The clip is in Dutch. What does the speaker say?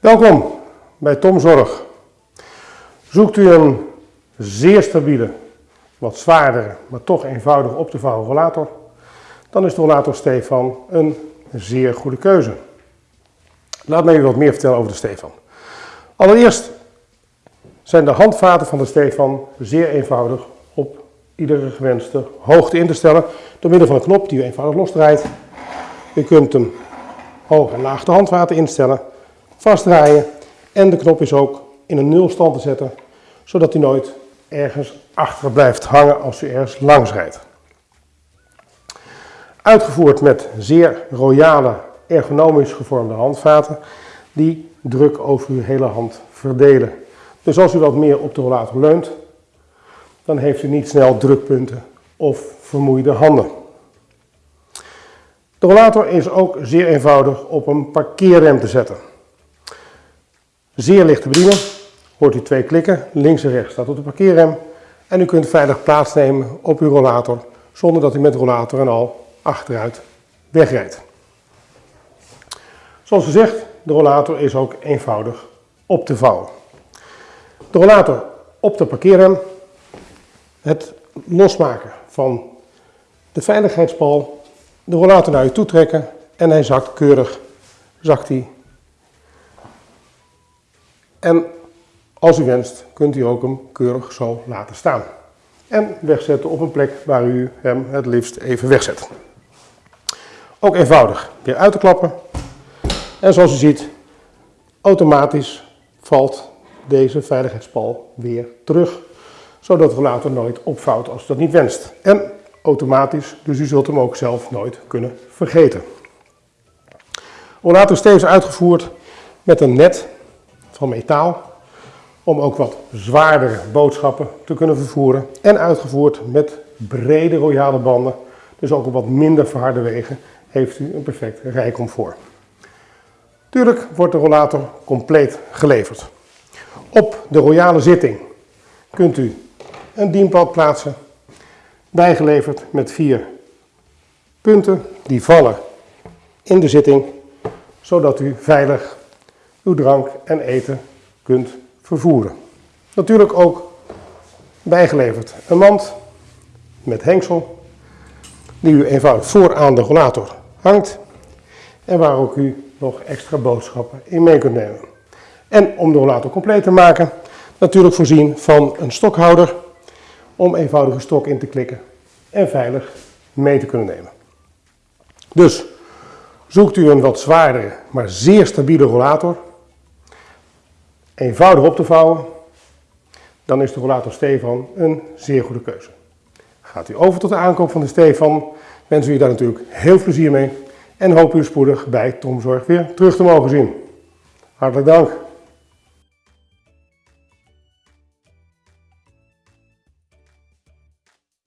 Welkom bij Tom Zorg. Zoekt u een zeer stabiele, wat zwaardere, maar toch eenvoudig op te vouwen rollator, dan is de rollator Stefan een zeer goede keuze. Laat mij u wat meer vertellen over de Stefan. Allereerst zijn de handvaten van de Stefan zeer eenvoudig op iedere gewenste hoogte in te stellen door middel van een knop die u eenvoudig losdraait. U kunt hem hoog en laag de handvaten instellen, vastdraaien en de knop is ook in een nulstand te zetten, zodat hij nooit ergens achter blijft hangen als u ergens langs rijdt. Uitgevoerd met zeer royale, ergonomisch gevormde handvaten die druk over uw hele hand verdelen. Dus als u wat meer op de rollator leunt, dan heeft u niet snel drukpunten of vermoeide handen. De rollator is ook zeer eenvoudig op een parkeerrem te zetten. Zeer licht te bedienen, hoort u twee klikken, links en rechts staat op de parkeerrem en u kunt veilig plaatsnemen op uw rollator zonder dat u met rollator en al achteruit wegrijdt. Zoals gezegd, de rollator is ook eenvoudig op te vouwen. De rollator op de parkeerrem, het losmaken van de veiligheidspal, de rollator naar u toe trekken en hij zakt keurig, zakt hij. En als u wenst, kunt u ook hem keurig zo laten staan. En wegzetten op een plek waar u hem het liefst even wegzet. Ook eenvoudig weer uit te klappen. En zoals u ziet, automatisch valt deze veiligheidspal weer terug. Zodat we later nooit opvouwt als u dat niet wenst. En automatisch, dus u zult hem ook zelf nooit kunnen vergeten. Rollator is steeds uitgevoerd met een net van metaal. Om ook wat zwaardere boodschappen te kunnen vervoeren. En uitgevoerd met brede royale banden. Dus ook op wat minder verharde wegen heeft u een perfect rijcomfort. Tuurlijk wordt de rollator compleet geleverd. Op de royale zitting kunt u een dienpad plaatsen, bijgeleverd met vier punten die vallen in de zitting, zodat u veilig uw drank en eten kunt vervoeren. Natuurlijk ook bijgeleverd een mand met hengsel, die u eenvoudig vooraan de rollator hangt en waar ook u nog extra boodschappen in mee kunt nemen. En om de rollator compleet te maken, natuurlijk voorzien van een stokhouder om eenvoudige stok in te klikken en veilig mee te kunnen nemen. Dus zoekt u een wat zwaardere, maar zeer stabiele rollator, eenvoudig op te vouwen, dan is de rollator Stefan een zeer goede keuze. Gaat u over tot de aankoop van de Stefan, wensen we u daar natuurlijk heel plezier mee en hoop u spoedig bij Tomzorg weer terug te mogen zien. Hartelijk dank.